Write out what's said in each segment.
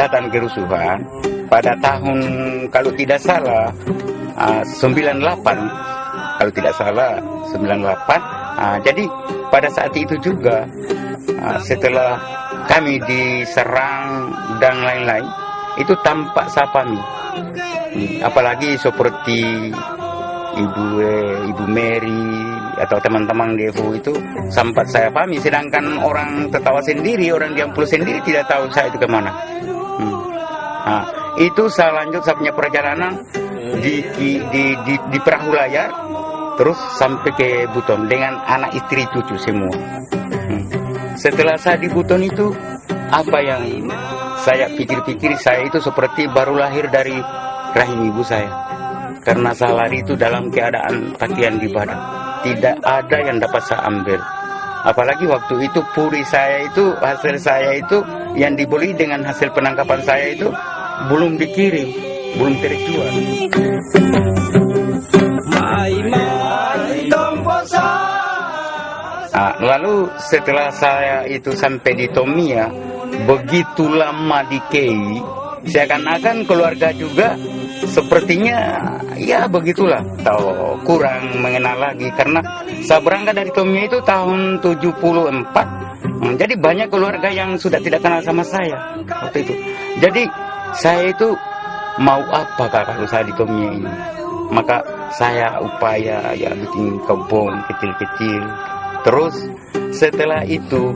datang kerusuhan pada tahun kalau tidak salah ah, 98 kalau tidak salah 98 ah, jadi pada saat itu juga ah, setelah kami diserang dan lain-lain itu tampak sapami Hmm, apalagi seperti ibu eh, ibu Mary atau teman-teman di EVO itu sempat saya pahami sedangkan orang tertawa sendiri orang Diampul sendiri tidak tahu saya itu ke mana. Nah, itu saya lanjut saya punya perjalanan di di, di, di, di perahu layar terus sampai ke Buton dengan anak istri cucu semua. Hmm. setelah saya di Buton itu apa yang saya pikir-pikir saya itu seperti baru lahir dari rahim ibu saya. Karena saya lari itu dalam keadaan pakaian di badan. Tidak ada yang dapat saya ambil. Apalagi waktu itu puri saya itu hasil saya itu yang dibeli dengan hasil penangkapan saya itu belum dikirim belum terjual Mai mai tomposa Ah, lalu setelah saya itu sampai di Tomia, begitu lama di KEI, seakan-akan keluarga juga. Sepertinya ya begitulah, tahu kurang mengenal lagi. Karena saya berangkat dari Tomia itu tahun 74. Hmm, Jadi banyak keluarga yang sudah tidak kenal sama saya waktu itu. Jadi saya itu mau apa kalau saya di ini? Maka saya upaya ya bikin kebun kecil-kecil. Terus setelah itu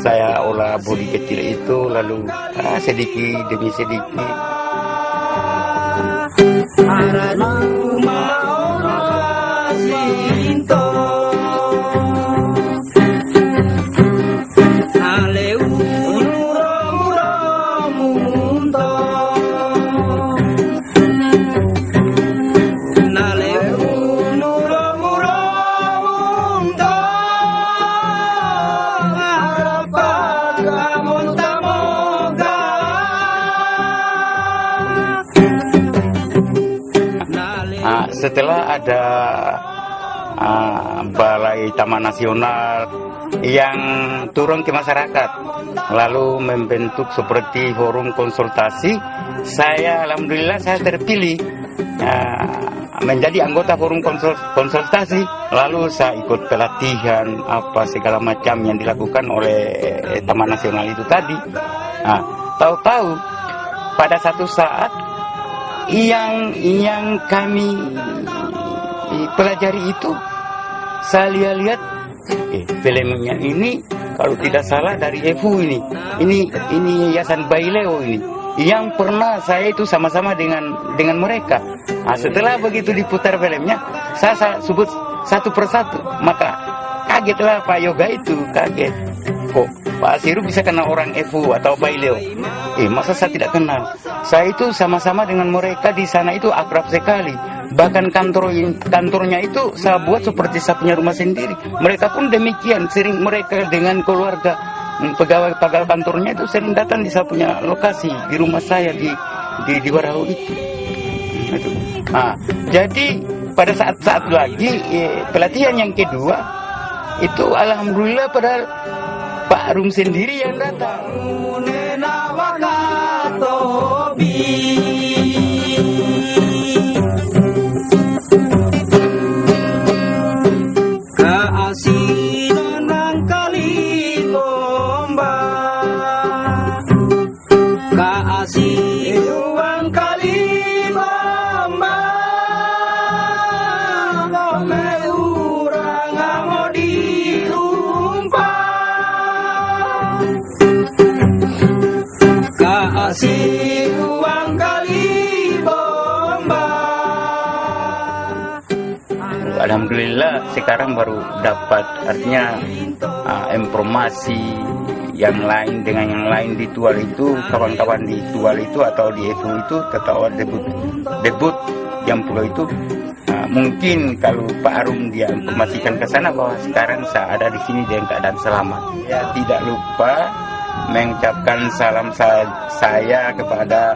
saya olah bodi kecil itu lalu ah, sedikit demi sedikit setelah ada ah, balai Taman Nasional yang turun ke masyarakat lalu membentuk seperti forum konsultasi saya alhamdulillah saya terpilih ah, menjadi anggota forum konsul- konsultasi. Lalu saya ikut pelatihan apa segala macam yang dilakukan oleh Taman Nasional itu tadi. Nah, tahu-tahu pada satu saat yang yang kami pelajari itu saya lihat-lihat eh, filmnya ini kalau tidak salah dari EVU ini. Ini ini Yayasan Baileo ini. Yang pernah saya itu sama-sama dengan dengan mereka. Nah, setelah begitu diputar filmnya saya, saya sebut satu persatu. Maka kagetlah Pak Yoga itu kaget kok Pak Asiru bisa kenal orang EVU atau Baileo eh masa saya tidak kenal? Saya itu sama-sama dengan mereka di sana itu akrab sekali. Bahkan kantor kantornya itu saya buat seperti saya punya rumah sendiri. Mereka pun demikian sering mereka dengan keluarga. Mm, pegawai pegawai kantornya itu sering datang di saya punya lokasi di rumah saya di di di Warau itu. Nah, jadi pada saat-saat lagi eh, pelatihan yang kedua itu alhamdulillah padahal Pak Rum sendiri yang datang Alhamdulillah sekarang baru dapat artinya uh, informasi yang lain dengan yang lain di Tual itu kawan-kawan di Tual itu atau di Evo itu ketawa debut debut yang pulau itu uh, mungkin kalau Pak Arum dia informasikan ke sana bahwa sekarang saya ada di sini dengan keadaan selamat. Ya tidak lupa mengucapkan salam sa saya kepada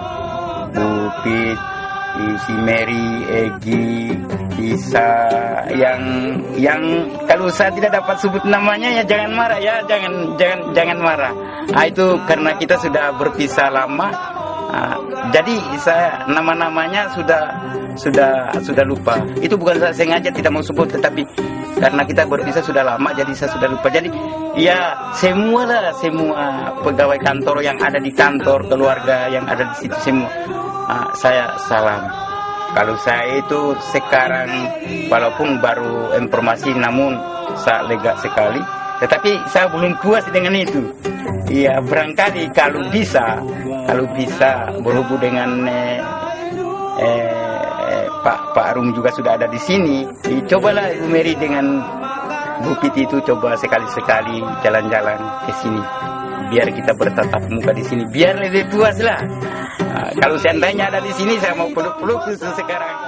Bu Pit si Mary, Egi, Isa yang yang kalau saya tidak dapat sebut namanya ya jangan marah ya, jangan jangan jangan marah. Ah, itu karena kita sudah berpisah lama. Ah, jadi saya nama-namanya sudah sudah sudah lupa. Itu bukan saya sengaja tidak mau sebut tetapi karena kita berpisah sudah lama jadi saya sudah lupa. Jadi ya semua lah semua pegawai kantor yang ada di kantor, keluarga yang ada di situ semua ah, saya salam. Kalau saya itu sekarang walaupun baru informasi namun saya lega sekali. Tetapi saya belum puas dengan itu. Iya barangkali kalau bisa, kalau bisa berhubung dengan eh, eh, Pak Pak Arum juga sudah ada di sini. Eh, cobalah Ibu Mary dengan Bu Piti itu coba sekali-sekali jalan-jalan ke sini biar kita bertatap muka di sini biar lebih puas lah. Nah, kalau seandainya ada di sini saya mau peluk-peluk itu sekarang